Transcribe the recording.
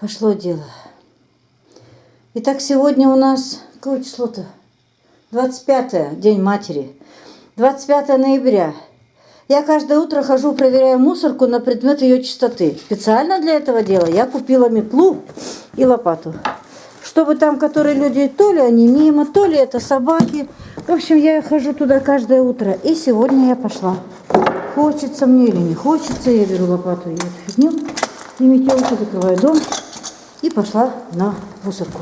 Пошло дело. Итак, сегодня у нас какое число-то? 25 день матери. 25 ноября. Я каждое утро хожу, проверяю мусорку на предмет ее чистоты. Специально для этого дела я купила метлу и лопату. Чтобы там, которые люди, то ли они мимо, то ли это собаки. В общем, я хожу туда каждое утро. И сегодня я пошла. Хочется мне или не хочется, я беру лопату и фигню, и метелку, закрываю дом и пошла на мусорку.